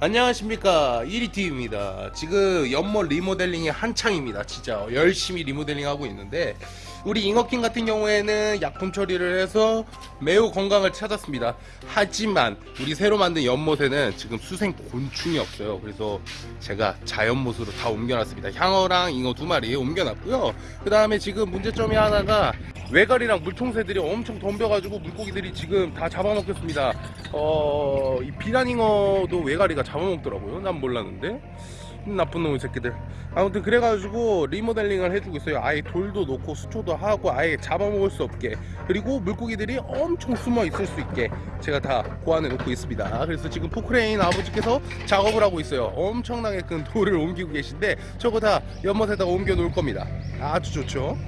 안녕하십니까. 1위TV입니다. 지금 연못 리모델링이 한창입니다. 진짜 열심히 리모델링 하고 있는데 우리 잉어킹 같은 경우에는 약품 처리를 해서 매우 건강을 찾았습니다. 하지만 우리 새로 만든 연못에는 지금 수생 곤충이 없어요. 그래서 제가 자연못으로 다 옮겨놨습니다. 향어랑 잉어 두 마리 옮겨놨고요. 그 다음에 지금 문제점이 하나가 외갈이랑 물통새들이 엄청 덤벼가지고 물고기들이 지금 다 잡아먹겠습니다 어, 이 비단잉어도 외가리가 잡아먹더라고요. 난 몰랐는데. 나쁜 놈의 새끼들. 아무튼 그래가지고 리모델링을 해주고 있어요. 아예 돌도 놓고 수초도 하고 아예 잡아먹을 수 없게. 그리고 물고기들이 엄청 숨어 있을 수 있게 제가 다 고안해 놓고 있습니다. 그래서 지금 포크레인 아버지께서 작업을 하고 있어요. 엄청나게 큰 돌을 옮기고 계신데 저거 다 연못에다가 옮겨 놓을 겁니다. 아주 좋죠.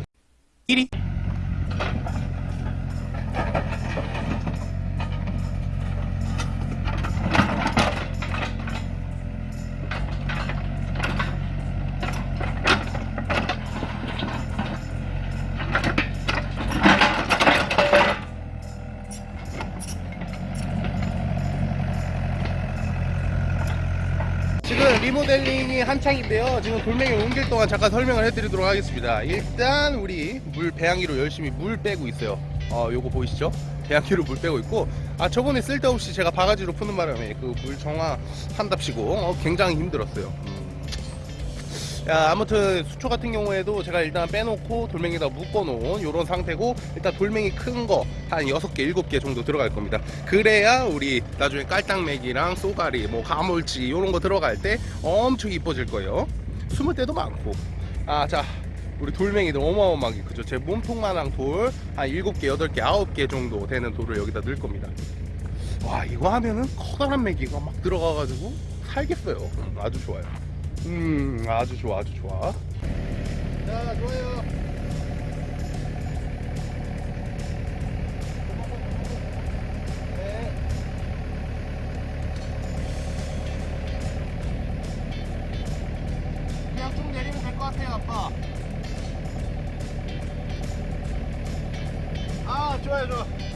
1위. 지금 리모델링이 한창인데요. 지금 돌멩이 옮길 동안 잠깐 설명을 해드리도록 하겠습니다. 일단 우리 물 배양기로 열심히 물 빼고 있어요. 어, 요거 보이시죠? 배양기로 물 빼고 있고 아 저번에 쓸데없이 제가 바가지로 푸는 바람에 그 물 정화 한답시고 어, 굉장히 힘들었어요. 음. 야, 아무튼 수초 같은 경우에도 제가 일단 빼놓고 돌멩이에다 묶어놓은 이런 상태고 일단 돌멩이 큰 거 한 6개 7개 정도 들어갈 겁니다. 그래야 우리 나중에 깔딱매기랑 쏘가리 뭐 가물치 이런 거 들어갈 때 엄청 이뻐질 거예요. 숨을 때도 많고. 아자 우리 돌멩이들 어마어마하게 그죠. 제 몸통만한 돌 한 7개 8개 9개 정도 되는 돌을 여기다 넣을 겁니다. 와 이거 하면은 커다란 메기가 막 들어가가지고 살겠어요. 음, 아주 좋아요 음 아주 좋아 아주 좋아. 자 좋아요. 네. 같아요 아빠. 아 좋아요 좋아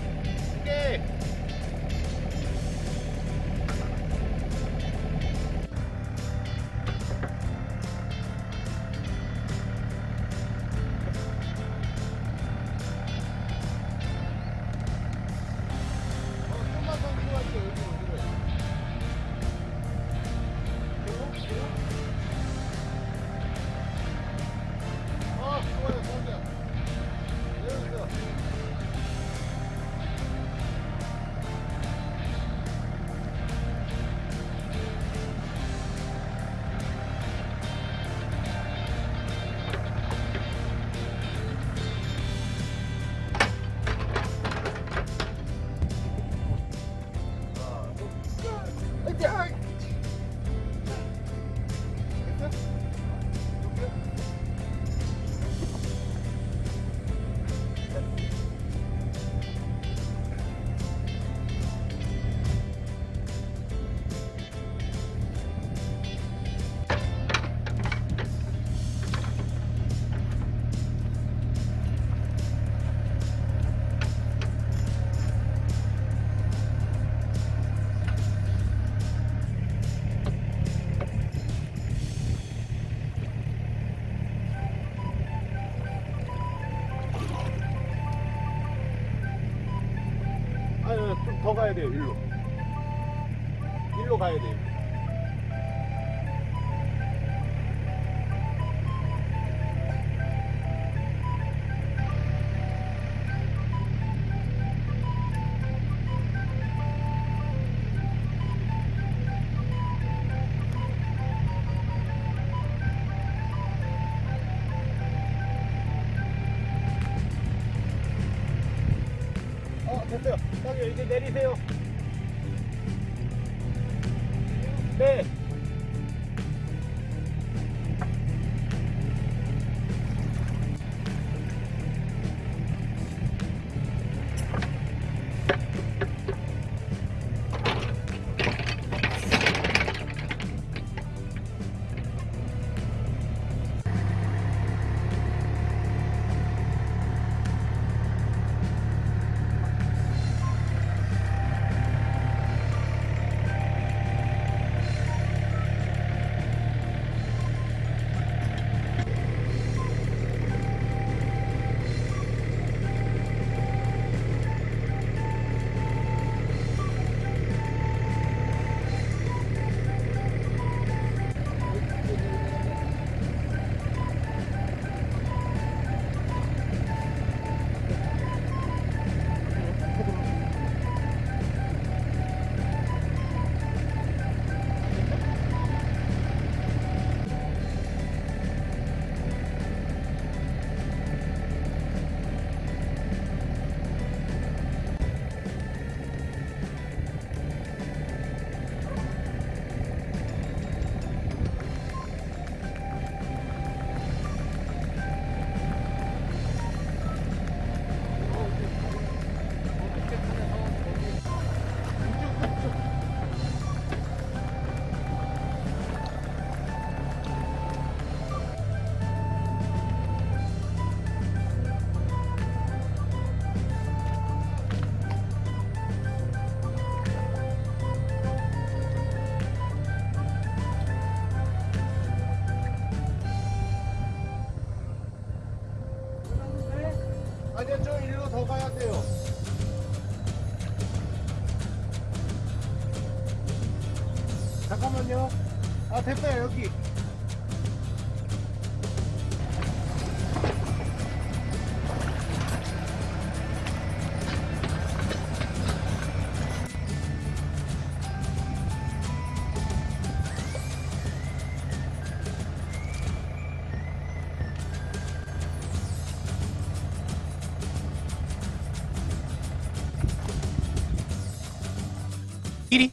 가야 돼요, 일로. 일로 가야 돼요. 이제 내리세요. 일로 더 가야 돼요. 잠깐만요. 아, 됐다, 여기. 끼리?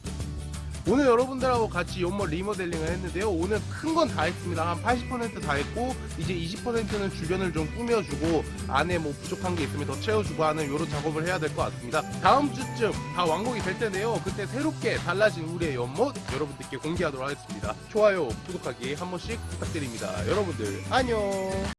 오늘 여러분들하고 같이 연못 리모델링을 했는데요. 오늘 큰 건 다 했습니다. 한 80%다 했고 이제 20%는 주변을 좀 꾸며주고 안에 뭐 부족한 게 있으면 더 채워주고 하는 이런 작업을 해야 될 것 같습니다. 다음 주쯤 다 완공이 될 텐데요. 그때 새롭게 달라진 우리의 연못 여러분들께 공개하도록 하겠습니다. 좋아요 구독하기 한 번씩 부탁드립니다. 여러분들 안녕